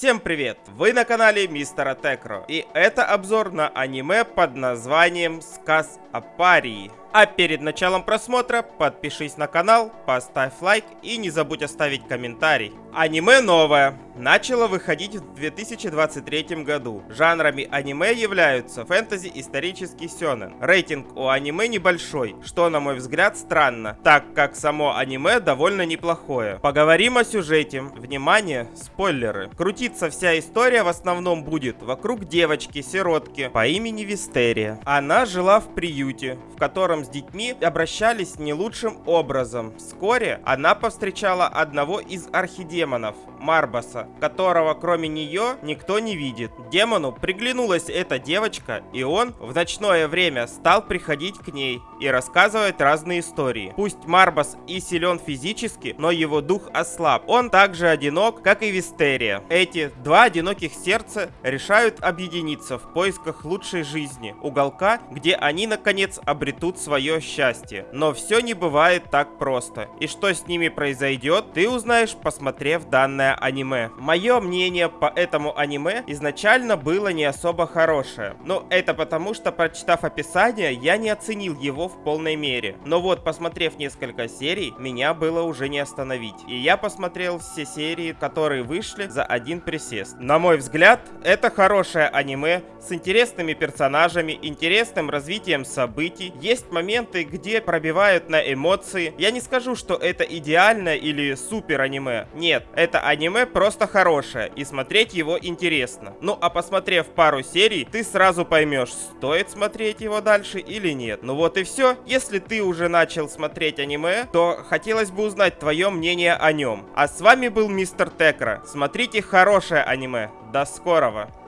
Всем привет! Вы на канале Мистера Текро. И это обзор на аниме под названием Сказ о Парии. А перед началом просмотра подпишись на канал, поставь лайк и не забудь оставить комментарий. Аниме новое. Начало выходить в 2023 году. Жанрами аниме являются фэнтези, исторический сёнэн. Рейтинг у аниме небольшой, что на мой взгляд странно, так как само аниме довольно неплохое. Поговорим о сюжете. Внимание, спойлеры. Крутиться вся история в основном будет вокруг девочки-сиротки по имени Вистерия. Она жила в приюте, в котором с детьми обращались не лучшим образом. Вскоре она повстречала одного из архидемонов, Марбаса, которого кроме нее никто не видит. Демону приглянулась эта девочка, и он в ночное время стал приходить к ней и рассказывать разные истории. Пусть Марбас и силен физически, но его дух ослаб. Он также одинок, как и Вистерия. Эти два одиноких сердца решают объединиться в поисках лучшей жизни, уголка, где они наконец обретут свое счастье. Но все не бывает так просто. И что с ними произойдет, ты узнаешь, посмотрев данное аниме. Мое мнение по этому аниме изначально было не особо хорошее. Но это потому, что прочитав описание, я не оценил его в полной мере. Но вот, посмотрев несколько серий, меня было уже не остановить. И я посмотрел все серии, которые вышли за один присест. На мой взгляд, это хорошее аниме с интересными персонажами, интересным развитием событий. Есть моменты, где пробивают на эмоции. Я не скажу, что это идеальное или супер аниме. Нет, это аниме просто хорошее, и смотреть его интересно. Ну а посмотрев пару серий, ты сразу поймешь, стоит смотреть его дальше или нет. Ну вот и все. Если ты уже начал смотреть аниме, то хотелось бы узнать твое мнение о нем. А с вами был Мистер Текра. Смотрите хорошее аниме. До скорого.